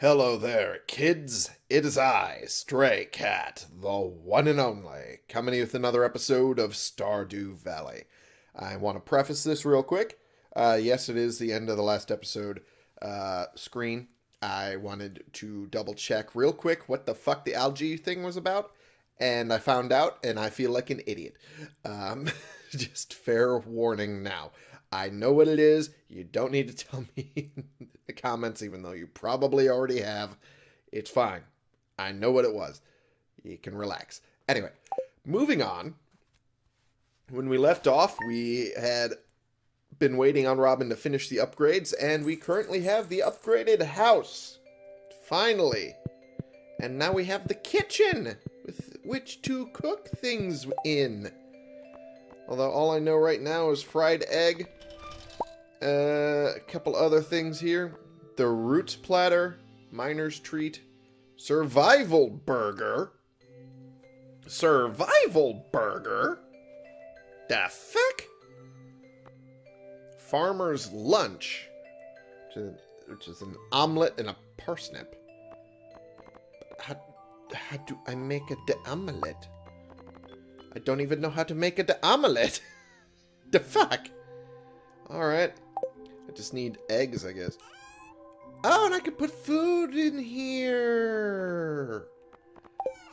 Hello there, kids. It is I, Stray Cat, the one and only, coming with another episode of Stardew Valley. I want to preface this real quick. Uh, yes, it is the end of the last episode uh, screen. I wanted to double check real quick what the fuck the algae thing was about, and I found out, and I feel like an idiot. Um, just fair warning now. I know what it is. You don't need to tell me in the comments, even though you probably already have. It's fine. I know what it was. You can relax. Anyway, moving on. When we left off, we had been waiting on Robin to finish the upgrades, and we currently have the upgraded house. Finally. And now we have the kitchen with which to cook things in. Although all I know right now is fried egg, uh, a couple other things here. The Roots Platter, Miner's Treat, Survival Burger. Survival Burger? The fuck? Farmer's Lunch, which is, which is an omelet and a parsnip. How, how do I make a de omelet? I don't even know how to make a de omelet. the fuck? Alright. I just need eggs, I guess. Oh, and I can put food in here.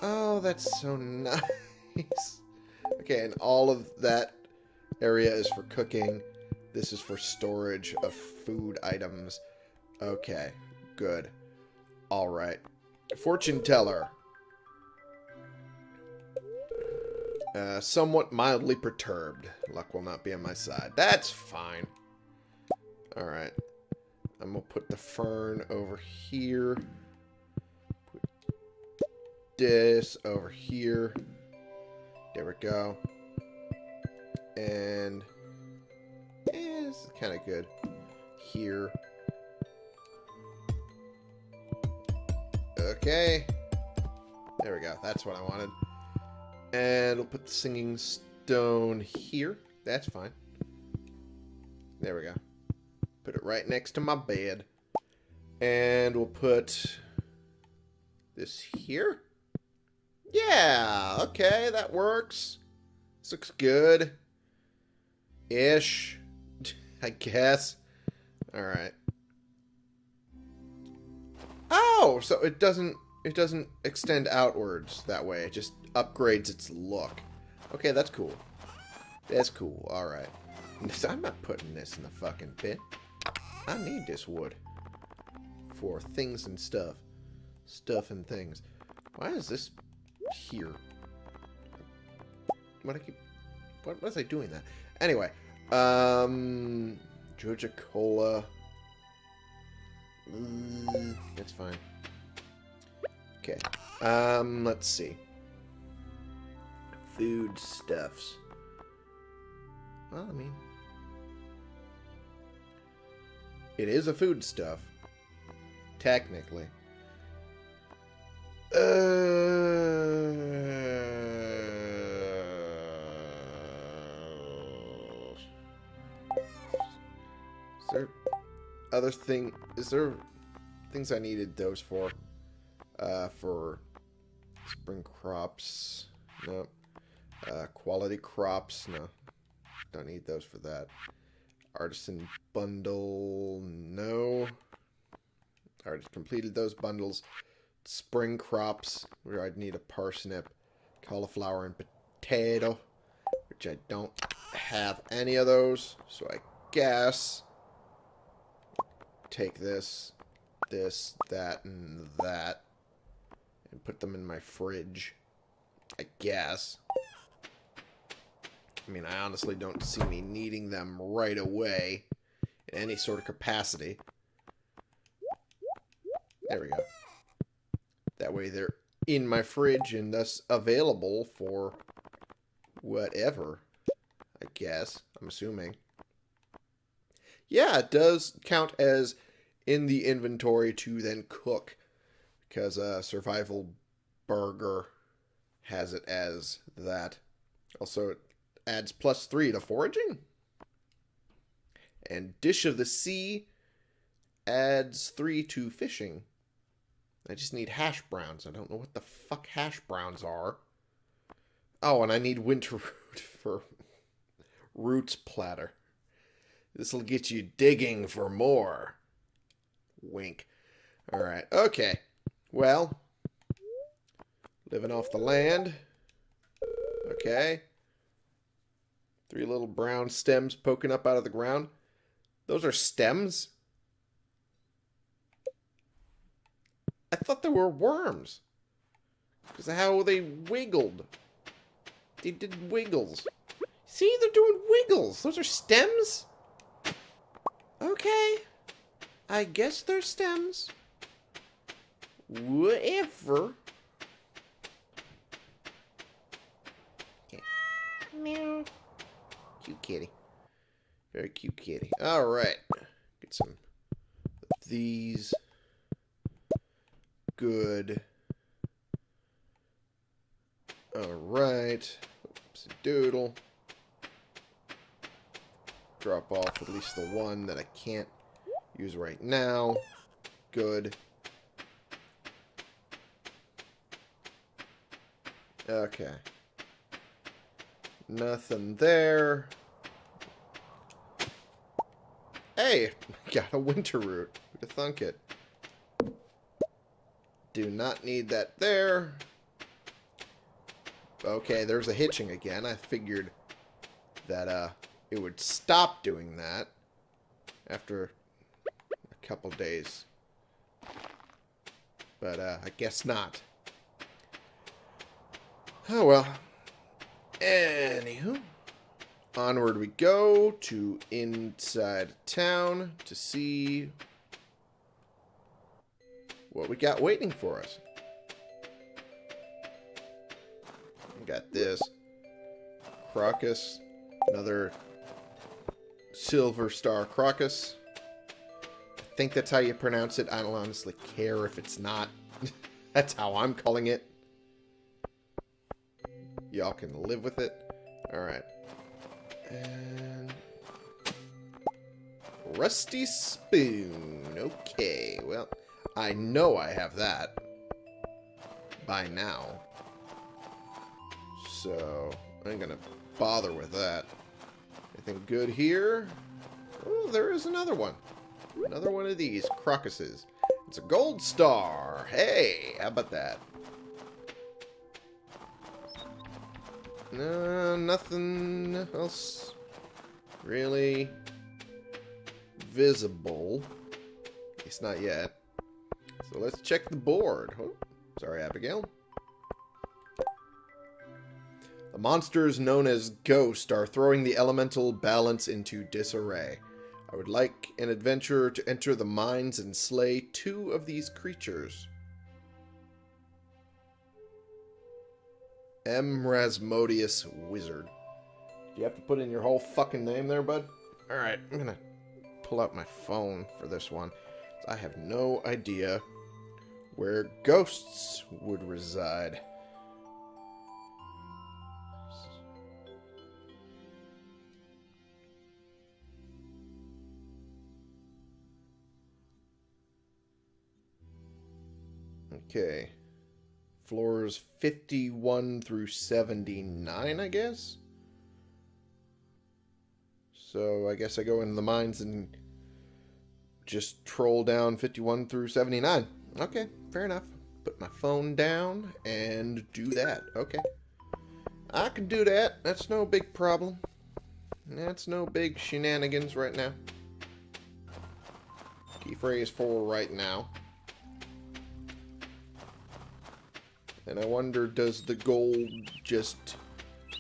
Oh, that's so nice. Okay, and all of that area is for cooking. This is for storage of food items. Okay, good. Alright. Fortune teller. Uh, somewhat mildly perturbed. Luck will not be on my side. That's fine. Alright. I'm going to put the fern over here. Put this over here. There we go. And... Eh, this is kind of good. Here. Okay. There we go. That's what I wanted. And we'll put the singing stone here. That's fine. There we go. Put it right next to my bed. And we'll put this here. Yeah, okay, that works. This looks good. Ish, I guess. Alright. Oh, so it doesn't it doesn't extend outwards that way. It just upgrades its look. Okay, that's cool. That's cool. Alright. I'm not putting this in the fucking pit. I need this wood. For things and stuff. Stuff and things. Why is this here? What I keep... What was I doing that? Anyway. Um... Joja Cola. Mm, that's fine. Okay. Um, let's see. Food stuffs. Well, I mean... It is a food stuff. Technically. Uh... Is there other thing? Is there things I needed those for? Uh, for spring crops? No. Uh, quality crops? No. Don't need those for that. Artisan bundle? No. I already completed those bundles. Spring crops, where I'd need a parsnip, cauliflower, and potato, which I don't have any of those. So I guess take this, this, that, and that, and put them in my fridge. I guess. I mean, I honestly don't see me needing them right away in any sort of capacity. There we go. That way they're in my fridge and thus available for whatever, I guess. I'm assuming. Yeah, it does count as in the inventory to then cook because a uh, survival burger has it as that. Also, it adds plus three to foraging. And Dish of the Sea adds three to fishing. I just need hash browns. I don't know what the fuck hash browns are. Oh, and I need winter root for roots platter. This'll get you digging for more. Wink. Alright, okay. Well, living off the land. Okay. Three little brown stems poking up out of the ground. Those are stems? I thought they were worms. Because how they wiggled. They did wiggles. See, they're doing wiggles. Those are stems? Okay. I guess they're stems. Whatever. Okay. Meow. Cute kitty. Very cute kitty. Alright. Get some these. Good. Alright. Oops, doodle. Drop off at least the one that I can't use right now. Good. Okay. Nothing there. Hey, got a winter root. Who'd have thunk it? Do not need that there. Okay, there's a hitching again. I figured that uh, it would stop doing that after a couple days. But uh, I guess not. Oh well. Anywho. Onward we go to inside town to see what we got waiting for us. We got this. Crocus. Another Silver Star Crocus. I think that's how you pronounce it. I don't honestly care if it's not. that's how I'm calling it. Y'all can live with it. Alright. And... Rusty Spoon. Okay, well, I know I have that. By now. So, I ain't gonna bother with that. Anything good here? Oh, there is another one. Another one of these crocuses. It's a gold star. Hey, how about that? No, nothing else really visible. At least not yet. So let's check the board. Oh, sorry, Abigail. The monsters known as Ghost are throwing the elemental balance into disarray. I would like an adventurer to enter the mines and slay two of these creatures. M. Rasmodius Wizard. Do you have to put in your whole fucking name there, bud? Alright, I'm gonna pull out my phone for this one. I have no idea where ghosts would reside. Okay. Floors 51 through 79, I guess? So I guess I go into the mines and just troll down 51 through 79. Okay, fair enough. Put my phone down and do that. Okay. I can do that. That's no big problem. That's no big shenanigans right now. Key phrase for right now. And I wonder, does the gold just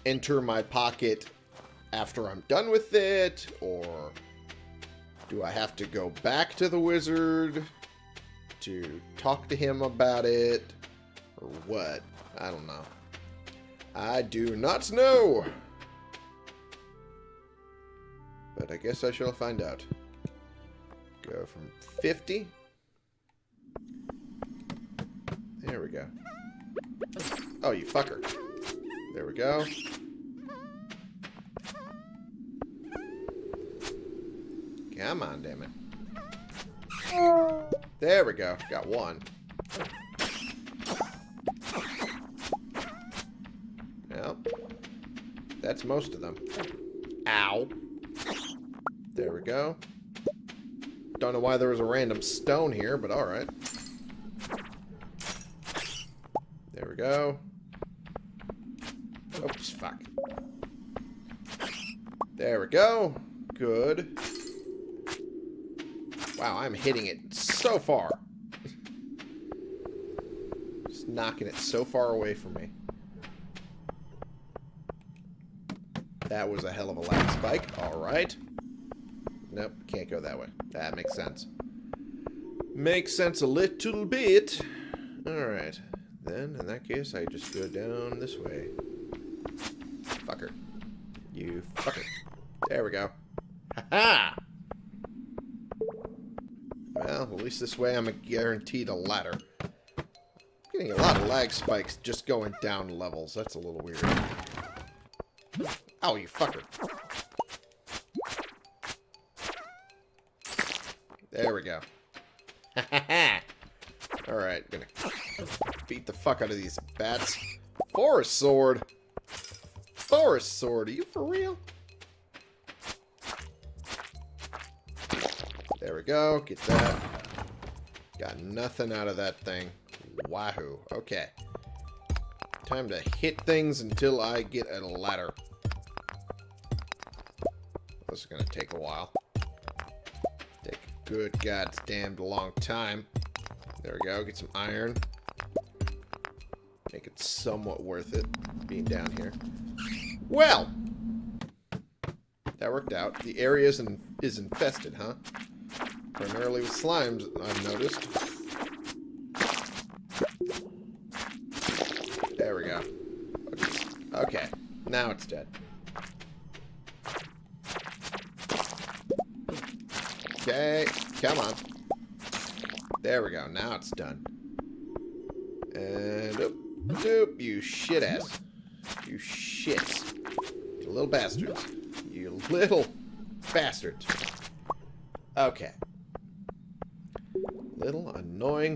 enter my pocket after I'm done with it? Or do I have to go back to the wizard to talk to him about it? Or what? I don't know. I do not know. But I guess I shall find out. Go from 50. There we go. Oh, you fucker. There we go. Come on, damn it. There we go. Got one. Well, that's most of them. Ow. There we go. Don't know why there was a random stone here, but alright. There we go. Oops, fuck. There we go. Good. Wow, I'm hitting it so far. Just knocking it so far away from me. That was a hell of a lag spike. Alright. Nope, can't go that way. That makes sense. Makes sense a little bit. Alright. Then, in that case, I just go down this way. Fucker. You fucker. There we go. Ha-ha! Well, at least this way I'm a guaranteed a ladder. Getting a lot of lag spikes just going down levels. That's a little weird. Oh, you fucker. There we go. Ha ha ha! Alright, gonna beat the fuck out of these bats. Forest sword! Forest sword, are you for real? Go, get that. Got nothing out of that thing. Wahoo. Okay. Time to hit things until I get a ladder. This is gonna take a while. Take a good goddamn long time. There we go, get some iron. Make it somewhat worth it being down here. Well! That worked out. The area is, in, is infested, huh? Primarily with slimes, I've noticed. There we go. Okay, now it's dead. Okay, come on. There we go, now it's done. And, oop, doop, you shit ass. You shits. You little bastards. You little bastards. Okay.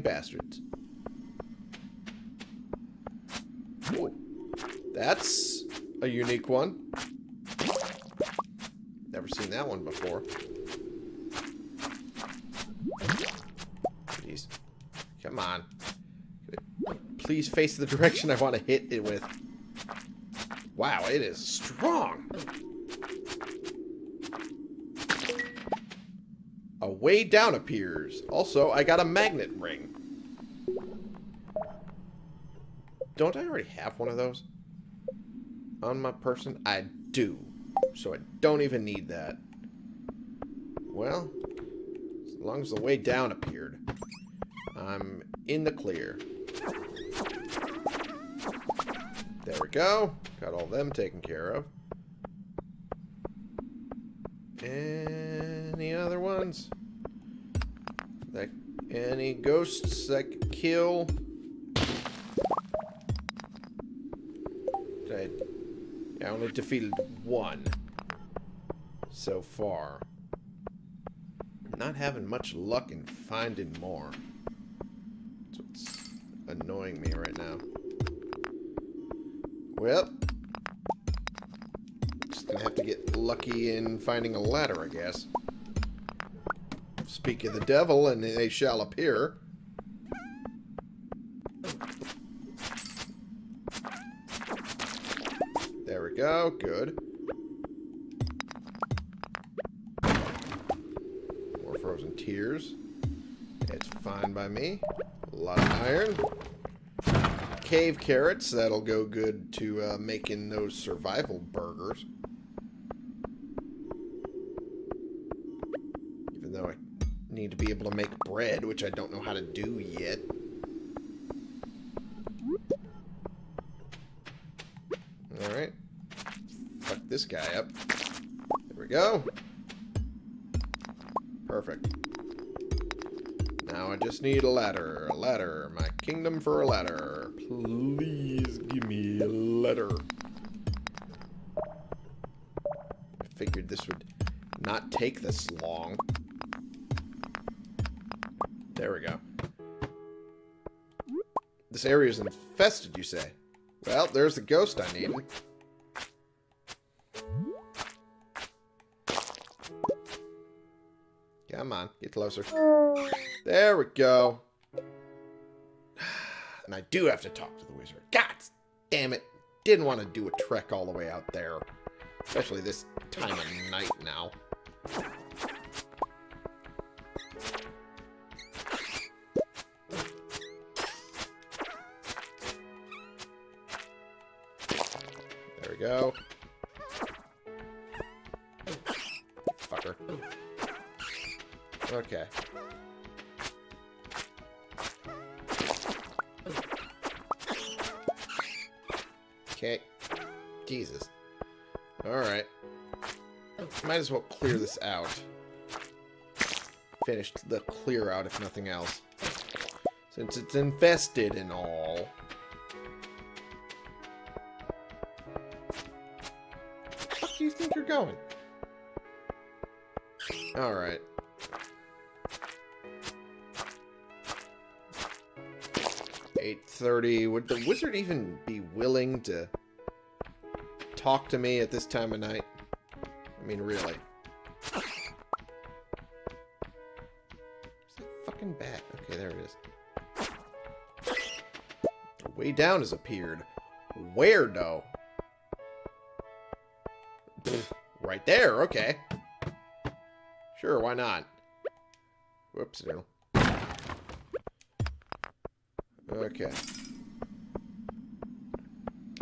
Bastards. Ooh. That's a unique one. Never seen that one before. Jeez. Come on. Please face the direction I want to hit it with. Wow, it is strong. A way down appears. Also, I got a magnet ring. Don't I already have one of those? On my person? I do. So I don't even need that. Well, as long as the way down appeared, I'm in the clear. There we go. Got all them taken care of. Any other ones? Any ghosts that could kill? I only defeated one so far. Not having much luck in finding more. That's what's annoying me right now. Well, just gonna have to get lucky in finding a ladder, I guess. Speak of the devil, and they shall appear. Go. Good. More frozen tears. It's fine by me. A lot of iron. Cave carrots. That'll go good to uh, making those survival burgers. Even though I need to be able to make bread, which I don't know how to do yet. Fuck this guy up. There we go. Perfect. Now I just need a ladder. A ladder. My kingdom for a ladder. Please give me a ladder. I figured this would not take this long. There we go. This area is infested, you say? Well, there's the ghost I needed. On, get closer. There we go. And I do have to talk to the wizard. God damn it. Didn't want to do a trek all the way out there. Especially this time of night now. As well clear this out. Finish the clear out, if nothing else. Since it's infested and all. Where do you think you're going? Alright. Eight thirty. Would the wizard even be willing to talk to me at this time of night? Mean, really. Where's that fucking bat? Okay, there it is. Way down has appeared. Where, though? Right there, okay. Sure, why not? Whoops, no. Okay.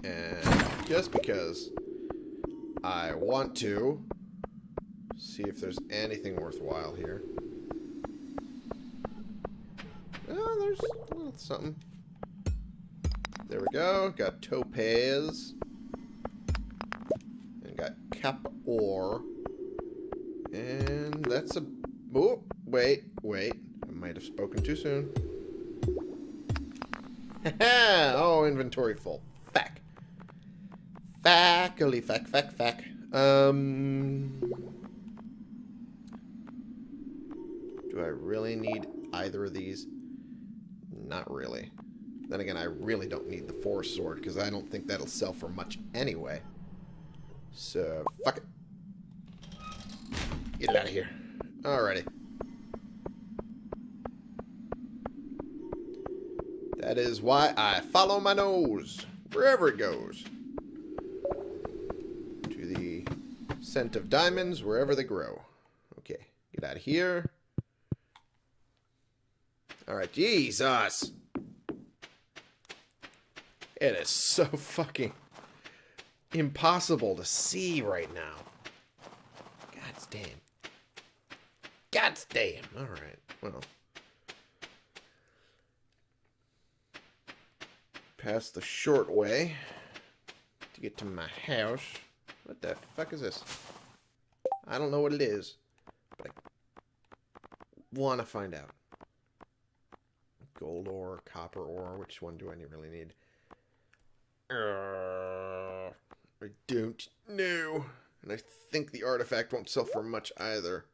And just because I want to see if there's anything worthwhile here. Oh, there's little something. There we go. Got topaz. And got copper ore. And that's a... Oh, wait, wait. I might have spoken too soon. oh, inventory full. Fack. Fackily, fack, fack, fack. Um... Do I really need either of these? Not really. Then again, I really don't need the forest sword, because I don't think that'll sell for much anyway. So, fuck it. Get it out of here. Alrighty. That is why I follow my nose, wherever it goes. To the scent of diamonds, wherever they grow. Okay, get out of here. Alright, Jesus! It is so fucking impossible to see right now. God damn. God damn. Alright, well. Pass the short way to get to my house. What the fuck is this? I don't know what it is, but I want to find out. Gold ore, copper ore, which one do I really need? Uh, I don't know. And I think the artifact won't sell for much either.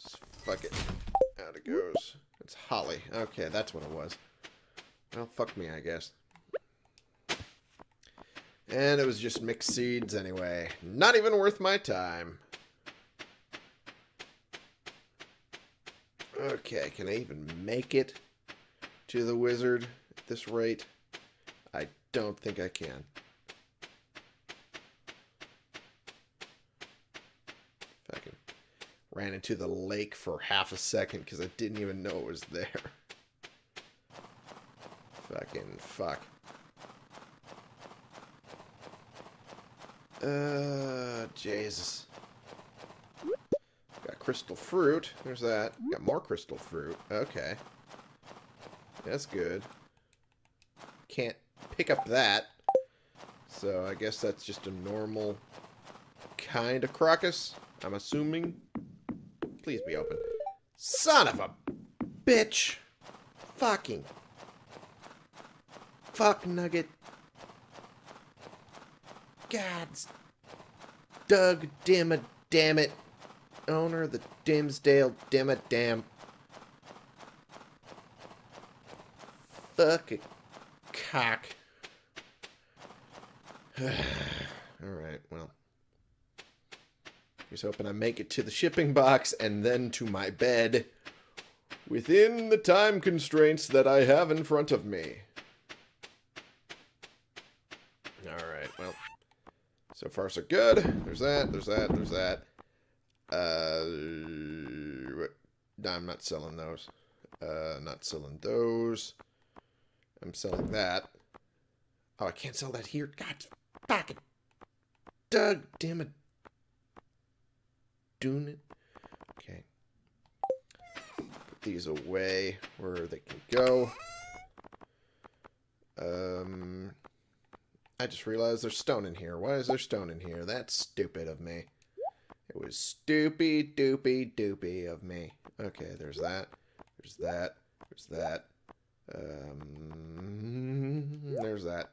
Just fuck it. Out it goes. It's holly. Okay, that's what it was. Well, fuck me, I guess. And it was just mixed seeds anyway. Not even worth my time. Okay, can I even make it to the wizard at this rate? I don't think I can. Ran into the lake for half a second because I didn't even know it was there. Fucking fuck. Uh, Jesus. Got crystal fruit. There's that. Got more crystal fruit. Okay. That's good. Can't pick up that. So I guess that's just a normal kind of crocus. I'm assuming. Please be open. Son of a bitch. Fucking. Fuck nugget. God's Doug Dimma damn it. Owner of the Dimmsdale Dimma damn. Fuck attack. Alright, well. Here's hoping I make it to the shipping box and then to my bed within the time constraints that I have in front of me. Alright, well. So far, so good. There's that, there's that, there's that. Uh, I'm not selling those. Uh, not selling those. I'm selling that. Oh, I can't sell that here. God, fucking. Doug, damn it. Doing it. Okay. Put these away where they can go. Um, I just realized there's stone in here. Why is there stone in here? That's stupid of me. It was stupid, doopy, doopy of me. Okay, there's that. There's that. There's that. Um, there's that.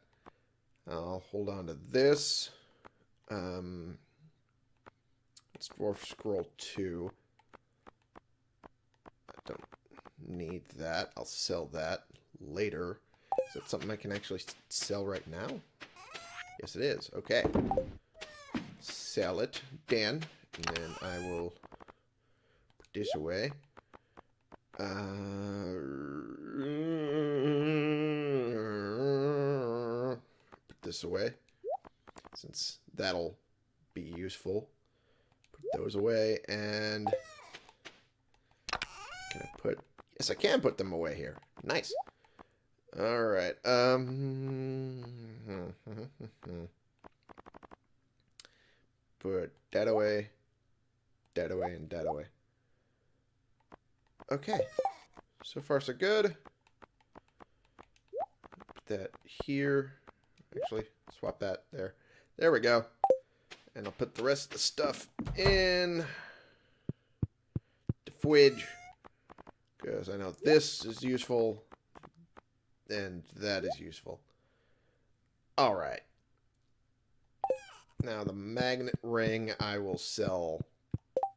I'll hold on to this. Um, it's Dwarf Scroll 2. I don't need that. I'll sell that later. Is that something I can actually sell right now? Yes, it is. Okay. Sell it. Dan. And then I will put this away. Uh, this away. Since that'll be useful. Put those away. And... Can I put... Yes, I can put them away here. Nice. Alright. Um... Put that away. That away and that away. Okay. So far, so good. Put that here. Actually, swap that there. There we go. And I'll put the rest of the stuff in the fridge. Because I know this is useful. And that is useful. Alright. Now, the magnet ring I will sell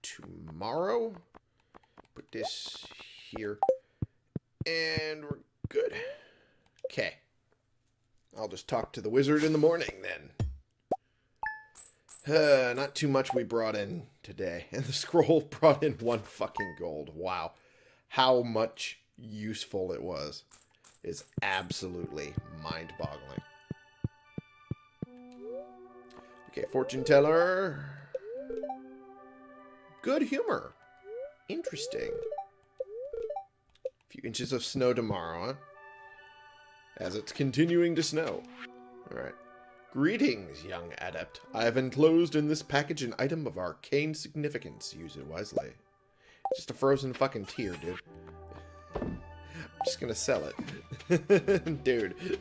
tomorrow. Put this here. And we're good. Okay. I'll just talk to the wizard in the morning then. Uh, not too much we brought in today. And the scroll brought in one fucking gold. Wow. How much useful it was is absolutely mind-boggling. Okay, fortune teller. Good humor. Interesting. A few inches of snow tomorrow, huh? As it's continuing to snow. Alright. Greetings, young adept. I have enclosed in this package an item of arcane significance. Use it wisely. Just a frozen fucking tear, dude. I'm just gonna sell it. dude.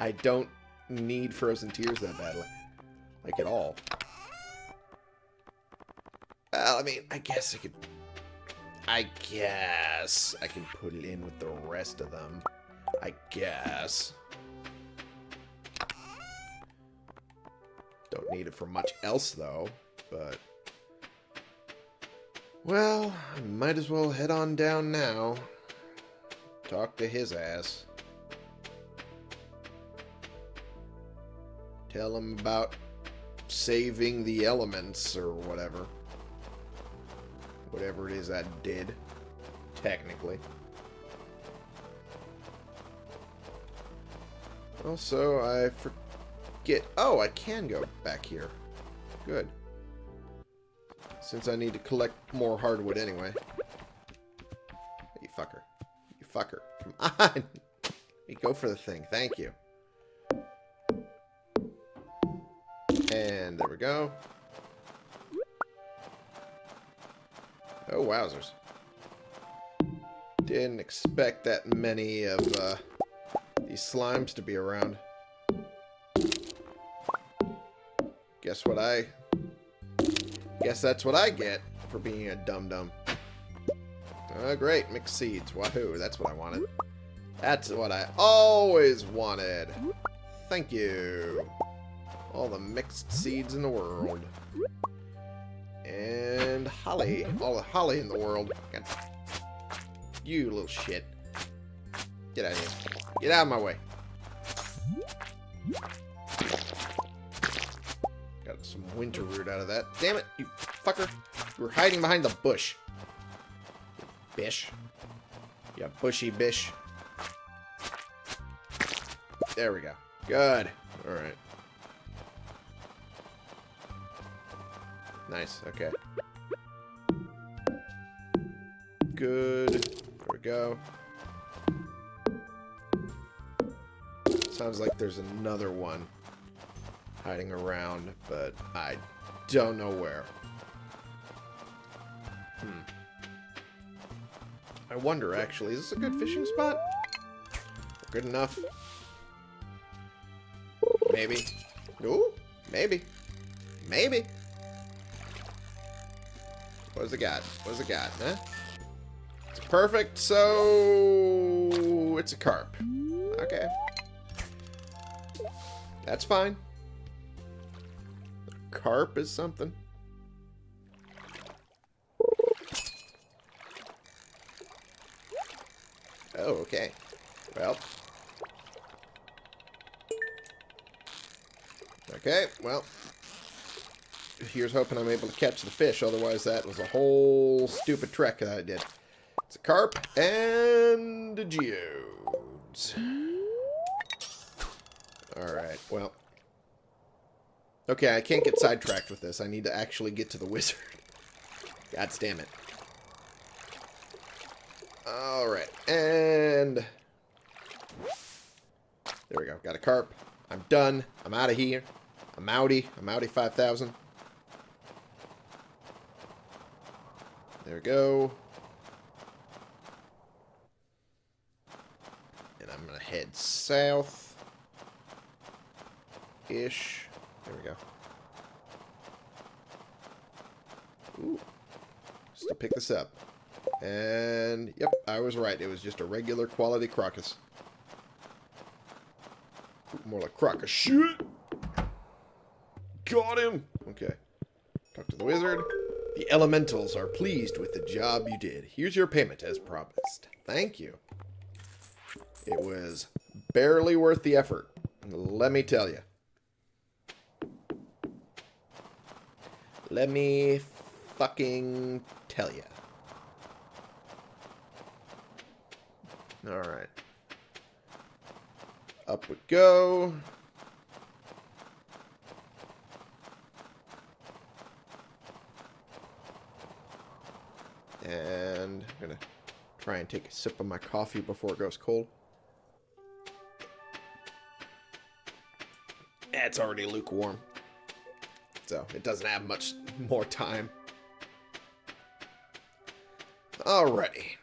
I don't need frozen tears that badly. Like, at all. Well, I mean, I guess I could... I guess I can put it in with the rest of them. I guess. Don't need it for much else, though. But... Well, I might as well head on down now. Talk to his ass. Tell him about saving the elements or whatever. Whatever it is I did, technically. Also, I forget... Oh, I can go back here. Good. Since I need to collect more hardwood anyway. You fucker. You fucker. Come on! You go for the thing. Thank you. And there we go. Oh, wowzers. Didn't expect that many of uh, these slimes to be around. Guess what I... Guess that's what I get for being a dum-dum. Oh, uh, great. Mixed seeds. Wahoo. That's what I wanted. That's what I always wanted. Thank you. All the mixed seeds in the world. And holly. All the holly in the world. You little shit. Get out of here. Get out of my way. Got some winter root out of that. Damn it, you fucker. You were hiding behind the bush. Bish. Yeah, bushy bish. There we go. Good. Alright. Nice, okay. Good. There we go. Sounds like there's another one hiding around, but I don't know where. Hmm. I wonder, actually, is this a good fishing spot? Good enough? Maybe. Ooh, maybe. Maybe. What does it got? What does it got, huh? It's perfect, so... It's a carp. That's fine. Carp is something. Oh, okay. Well. Okay, well. Here's hoping I'm able to catch the fish, otherwise that was a whole stupid trek that I did. It's a carp and a geodes. Alright, well. Okay, I can't get sidetracked with this. I need to actually get to the wizard. God damn it. Alright, and... There we go. Got a carp. I'm done. I'm out of here. I'm outie. I'm outie 5000. There we go. And I'm going to head south. Ish. There we go. Ooh. Just to pick this up. And, yep, I was right. It was just a regular quality crocus. More like crocus shit. Got him. Okay. Talk to the wizard. The elementals are pleased with the job you did. Here's your payment as promised. Thank you. It was barely worth the effort. Let me tell you. Let me fucking tell you. Alright. Up we go. And I'm going to try and take a sip of my coffee before it goes cold. That's already lukewarm. So it doesn't have much more time. Alrighty.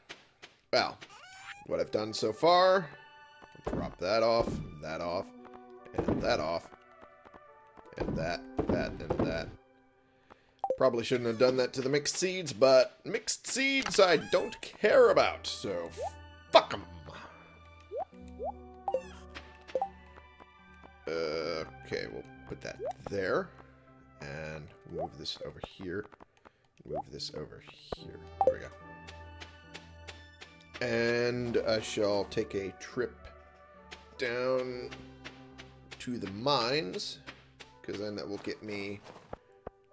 Well, what I've done so far, drop that off, that off, and that off, and that, that, and that. Probably shouldn't have done that to the mixed seeds, but mixed seeds I don't care about, so fuck them. Uh, okay, we'll put that there. And move this over here. Move this over here. There we go. And I shall take a trip down to the mines. Because then that will get me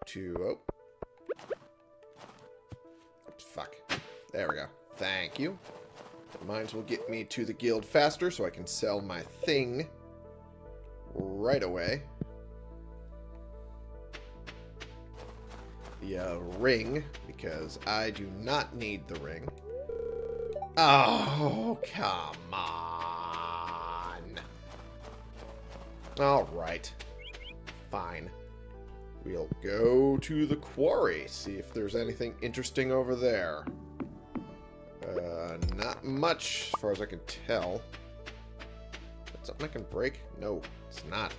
to... Oh. Fuck. There we go. Thank you. The mines will get me to the guild faster so I can sell my thing right away. The uh, ring, because I do not need the ring. Oh, come on. Alright. Fine. We'll go to the quarry, see if there's anything interesting over there. Uh, not much, as far as I can tell. That's something I can break? No, it's not.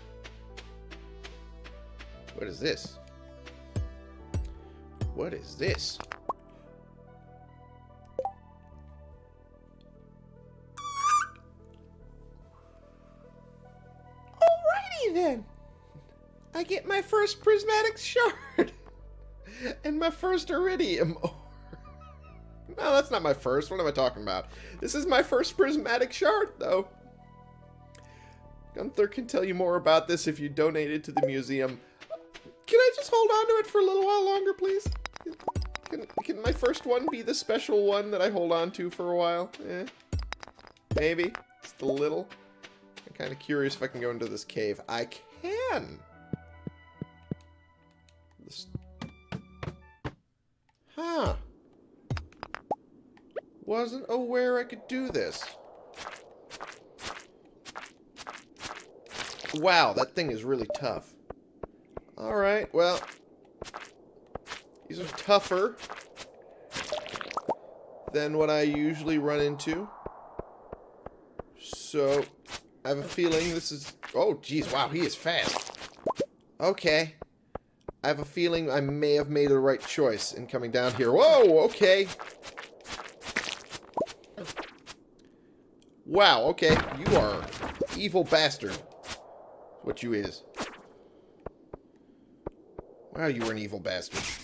What is this? What is this? Alrighty then. I get my first prismatic shard. and my first iridium. No, that's not my first. What am I talking about? This is my first prismatic shard, though. Gunther can tell you more about this if you donate it to the museum. can I just hold on to it for a little while longer, please? Can, can my first one be the special one that I hold on to for a while? Eh. Maybe. Just a little. I'm kind of curious if I can go into this cave. I can! This... Huh. Wasn't aware I could do this. Wow, that thing is really tough. Alright, well. These are tougher than what I usually run into. So, I have a feeling this is... Oh, jeez, wow, he is fast. Okay. I have a feeling I may have made the right choice in coming down here. Whoa, okay. Wow, okay. You are evil bastard what you is. Wow, you were an evil bastard.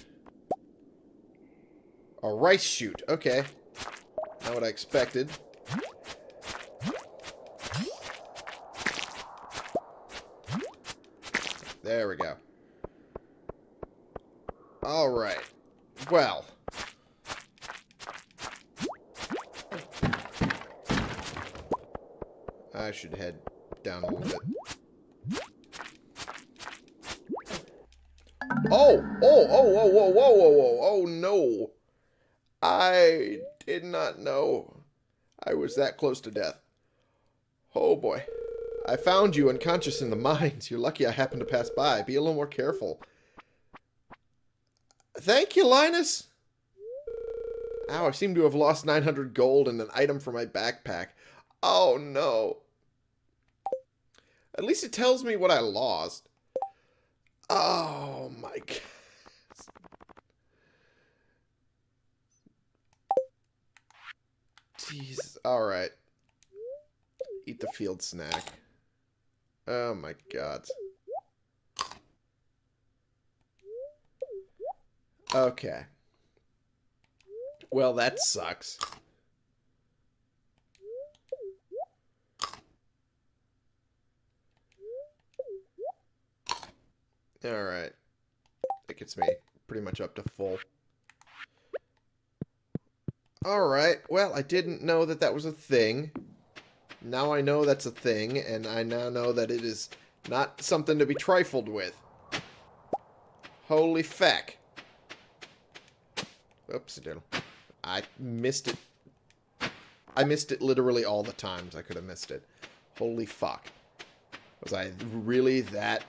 A rice shoot. Okay. Not what I expected. There we go. Alright. Well. I should head not know I was that close to death. Oh boy. I found you unconscious in the mines. You're lucky I happened to pass by. Be a little more careful. Thank you, Linus. Ow, I seem to have lost 900 gold and an item from my backpack. Oh, no. At least it tells me what I lost. Oh my god. Jeez. Alright. Eat the field snack. Oh my god. Okay. Well, that sucks. Alright. That gets me pretty much up to full. Alright, well, I didn't know that that was a thing. Now I know that's a thing, and I now know that it is not something to be trifled with. Holy feck. Oops, diddle. I missed it. I missed it literally all the times I could have missed it. Holy fuck. Was I really that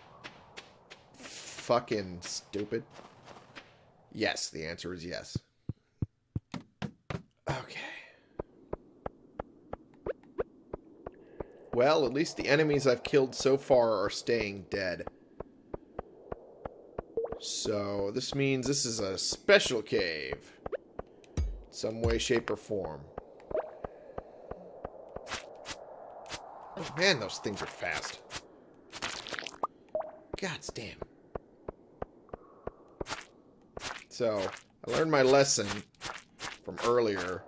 fucking stupid? Yes, the answer is yes. Well, at least the enemies I've killed so far are staying dead. So, this means this is a special cave. Some way, shape, or form. Oh, man, those things are fast. God damn. So, I learned my lesson from earlier.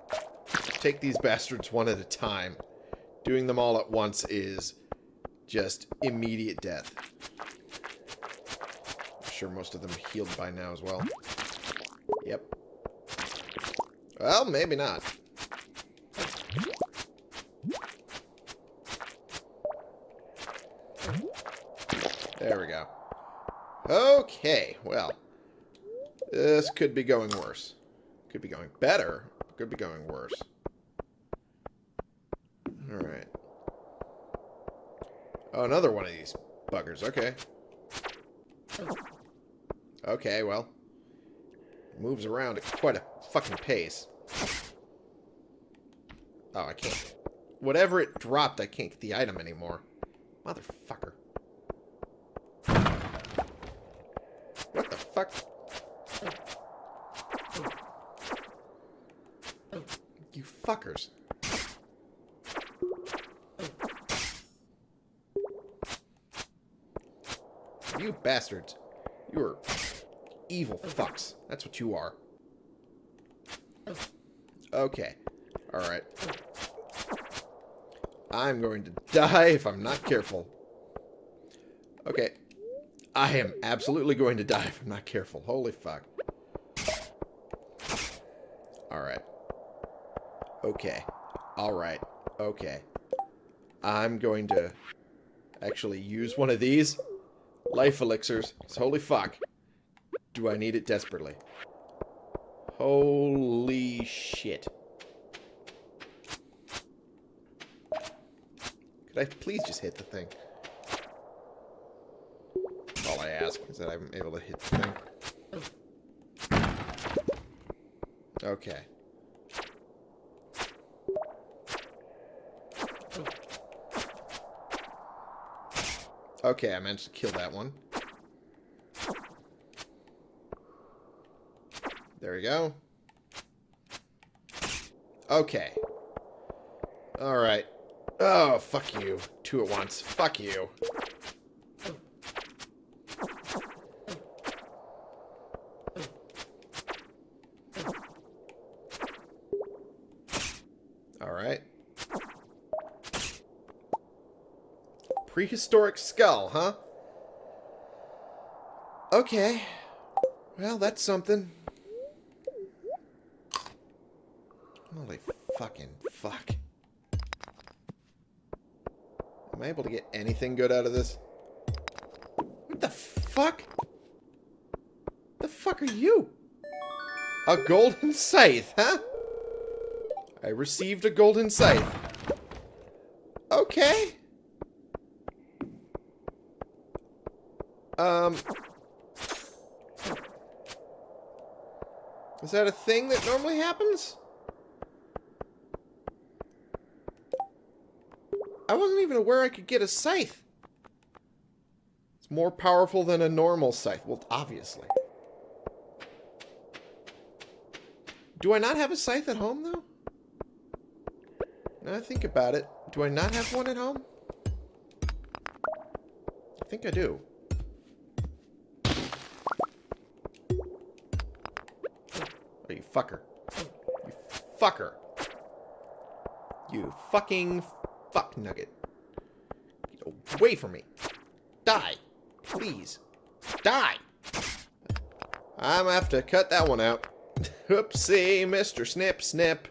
Take these bastards one at a time. Doing them all at once is just immediate death. I'm sure most of them healed by now as well. Yep. Well, maybe not. There we go. Okay, well. This could be going worse. Could be going better. Could be going worse. Alright. Oh, another one of these buggers. Okay. Okay, well. Moves around at quite a fucking pace. Oh, I can't. Whatever it dropped, I can't get the item anymore. Motherfucker. What the fuck? You fuckers. You bastards. You are evil fucks. That's what you are. Okay. Alright. I'm going to die if I'm not careful. Okay. I am absolutely going to die if I'm not careful. Holy fuck. Alright. Okay. Alright. Okay. I'm going to actually use one of these life elixirs. holy fuck. Do I need it desperately? Holy shit. Could I please just hit the thing? All I ask is that I'm able to hit the thing. Okay. Okay, I managed to kill that one. There we go. Okay. Alright. Oh, fuck you. Two at once. Fuck you. Alright. Prehistoric skull, huh? Okay. Well, that's something. Holy fucking fuck. Am I able to get anything good out of this? What the fuck? The fuck are you? A golden scythe, huh? I received a golden scythe. Okay. Um. Is that a thing that normally happens? I wasn't even aware I could get a scythe. It's more powerful than a normal scythe. Well, obviously. Do I not have a scythe at home, though? Now I think about it. Do I not have one at home? I think I do. Fucker. You fucker. You fucking fuck nugget. Get away from me. Die. Please. Die. I'm gonna have to cut that one out. Oopsie, Mr. Snip Snip.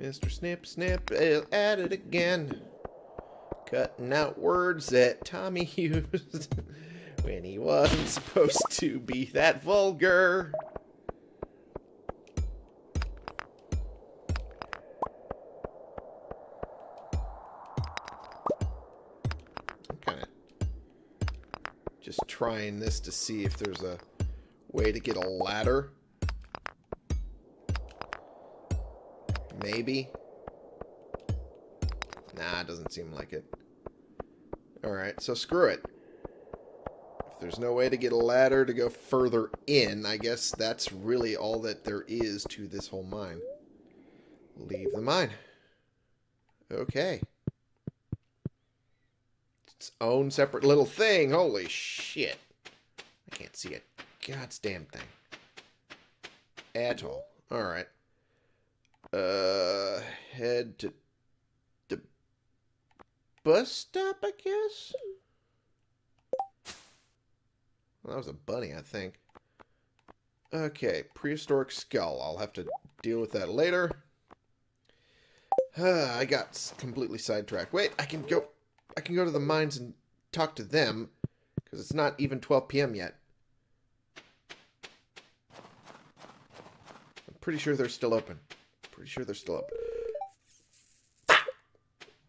Mr. Snip Snip is at it again. Cutting out words that Tommy used when he wasn't supposed to be that vulgar. Trying this to see if there's a way to get a ladder. Maybe. Nah, it doesn't seem like it. Alright, so screw it. If there's no way to get a ladder to go further in, I guess that's really all that there is to this whole mine. Leave the mine. Okay. Its own separate little thing. Holy shit. I can't see a goddamn thing. At all. Alright. Uh, head to the bus stop, I guess? Well, that was a bunny, I think. Okay, prehistoric skull. I'll have to deal with that later. Uh, I got completely sidetracked. Wait, I can go... I can go to the mines and talk to them, because it's not even 12 p.m. yet. I'm pretty sure they're still open. Pretty sure they're still up.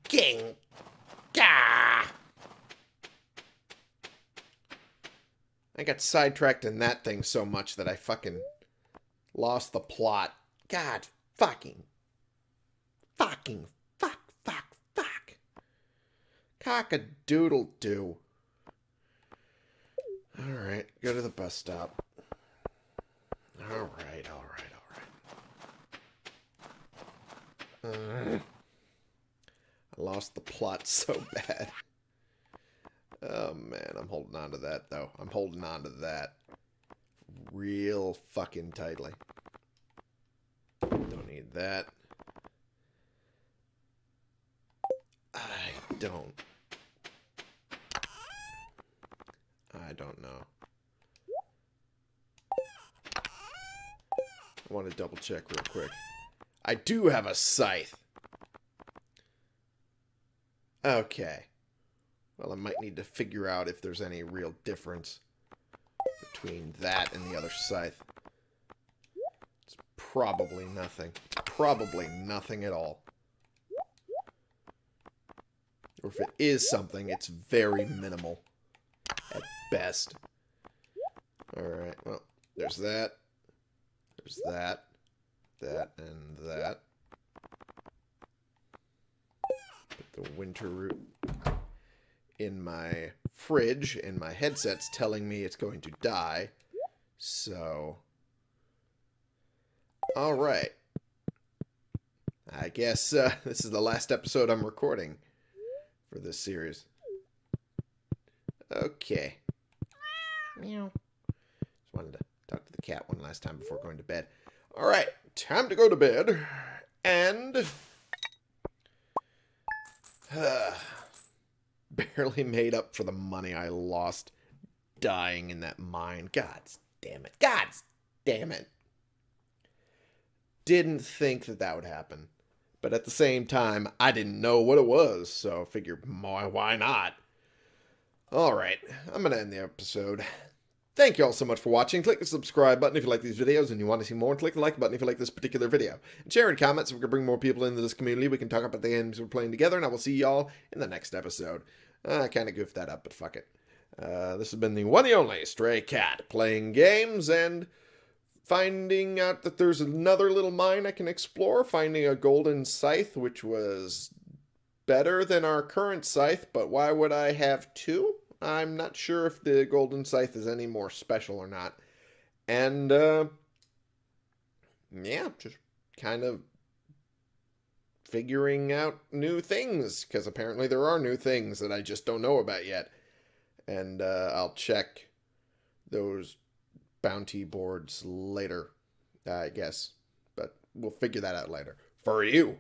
King. Gah! I got sidetracked in that thing so much that I fucking lost the plot. God fucking. Fucking. Fuck, fuck, fuck. Cock-a-doodle doo. Alright, go to the bus stop. Alright, alright. Uh, I lost the plot so bad. Oh man, I'm holding on to that though. I'm holding on to that real fucking tightly. Don't need that. I don't. I don't know. I want to double check real quick. I do have a scythe. Okay. Well, I might need to figure out if there's any real difference between that and the other scythe. It's probably nothing. Probably nothing at all. Or if it is something, it's very minimal. Best. Alright, well, there's that. There's that. That and that. Put the winter root in my fridge, and my headset's telling me it's going to die. So... Alright. I guess uh, this is the last episode I'm recording for this series. Okay. Meow. Just wanted to talk to the cat one last time before going to bed. All right, time to go to bed. And... Uh, barely made up for the money I lost dying in that mine. God damn it. God damn it. Didn't think that that would happen. But at the same time, I didn't know what it was, so I figured, why not? Alright, I'm going to end the episode. Thank you all so much for watching. Click the subscribe button if you like these videos and you want to see more. Click the like button if you like this particular video. And share in comments so we can bring more people into this community. We can talk about the games we're playing together. And I will see y'all in the next episode. I kind of goofed that up, but fuck it. Uh, this has been the one and only Stray Cat playing games and finding out that there's another little mine I can explore, finding a golden scythe, which was better than our current scythe, but why would I have two? I'm not sure if the golden scythe is any more special or not. And, uh, yeah, just kind of figuring out new things, because apparently there are new things that I just don't know about yet. And, uh, I'll check those bounty boards later, I guess. But we'll figure that out later. For you.